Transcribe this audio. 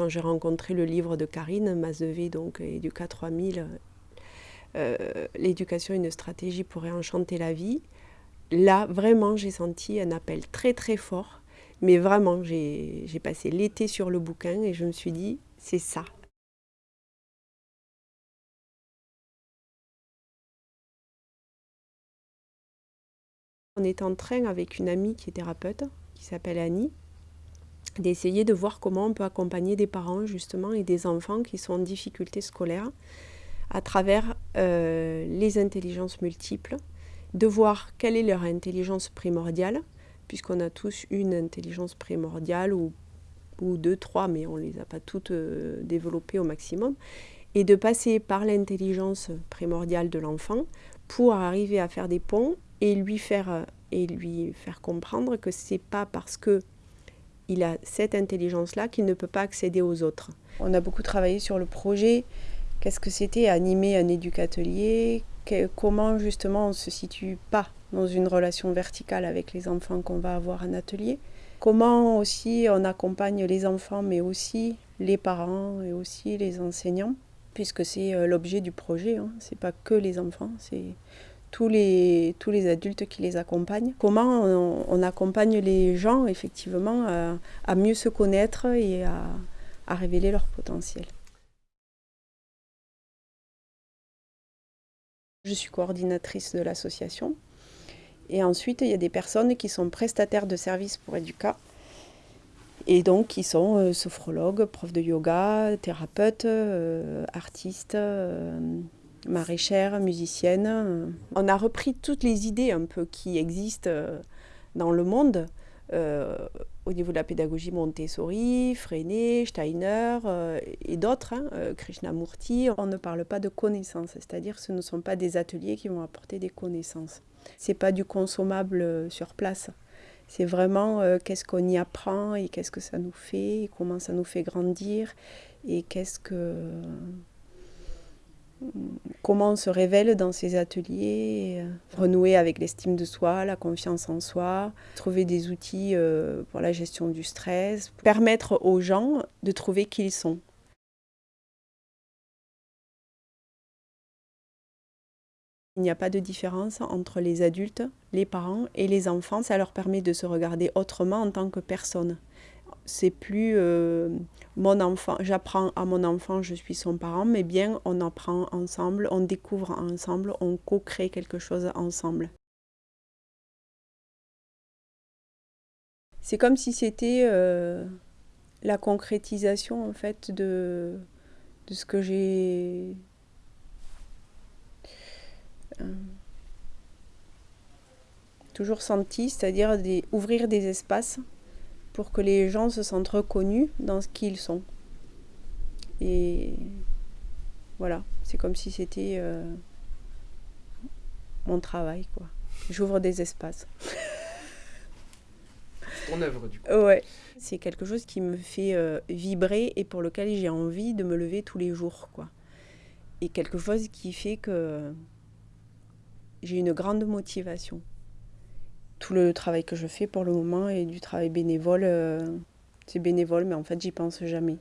quand j'ai rencontré le livre de Karine Mazevé, donc Educa 3000, euh, l'éducation une stratégie pour réenchanter la vie, là, vraiment, j'ai senti un appel très très fort. Mais vraiment, j'ai passé l'été sur le bouquin et je me suis dit, c'est ça. On est en train, avec une amie qui est thérapeute, qui s'appelle Annie, d'essayer de voir comment on peut accompagner des parents justement et des enfants qui sont en difficulté scolaire à travers euh, les intelligences multiples, de voir quelle est leur intelligence primordiale, puisqu'on a tous une intelligence primordiale ou, ou deux, trois, mais on ne les a pas toutes euh, développées au maximum, et de passer par l'intelligence primordiale de l'enfant pour arriver à faire des ponts et lui faire, et lui faire comprendre que ce n'est pas parce que il a cette intelligence-là qu'il ne peut pas accéder aux autres. On a beaucoup travaillé sur le projet, qu'est-ce que c'était animer un éducatelier, comment justement on ne se situe pas dans une relation verticale avec les enfants qu'on va avoir en atelier, comment aussi on accompagne les enfants mais aussi les parents et aussi les enseignants, puisque c'est euh, l'objet du projet, hein. c'est pas que les enfants, c'est tous les, tous les adultes qui les accompagnent. Comment on, accompagne les gens effectivement à, mieux se connaître et à, révéler leur potentiel. Je suis coordinatrice de l'association. Et ensuite, il y a des personnes qui sont prestataires de services pour Educa. Et donc, qui sont euh, sophrologues, profs de yoga, thérapeutes, euh, artistes, euh, maraîchère, musicienne. On a repris toutes les idées un peu qui existent euh, dans le monde euh, au niveau de la pédagogie Montessori, Freinet, Steiner euh, et d'autres, hein, Krishnamurti. On ne parle pas de connaissances, c'est-à-dire ce ne sont pas des ateliers qui vont apporter des connaissances. Ce n'est pas du consommable sur place. C'est vraiment qu'est-ce qu'on y apprend et qu'est-ce que ça nous fait, comment ça nous fait grandir et qu'est-ce que comment on se révèle dans ces ateliers, euh, renouer avec l'estime de soi, la confiance en soi, trouver des outils euh, pour la gestion du stress, permettre aux gens de trouver qui ils sont. Il n'y a pas de différence entre les adultes, les parents et les enfants. Ça leur permet de se regarder autrement en tant que personne c'est plus euh, mon enfant, j'apprends à mon enfant, je suis son parent, mais bien on apprend ensemble, on découvre ensemble, on co-crée quelque chose ensemble. C'est comme si c'était euh, la concrétisation en fait de, de ce que j'ai euh, toujours senti, c'est-à-dire ouvrir des espaces pour que les gens se sentent reconnus dans ce qu'ils sont. Et voilà, c'est comme si c'était euh, mon travail, quoi. J'ouvre des espaces. C'est ton œuvre, du coup. Ouais. C'est quelque chose qui me fait euh, vibrer et pour lequel j'ai envie de me lever tous les jours, quoi. Et quelque chose qui fait que j'ai une grande motivation tout le travail que je fais pour le moment est du travail bénévole. Euh, c'est bénévole, mais en fait, j'y pense jamais.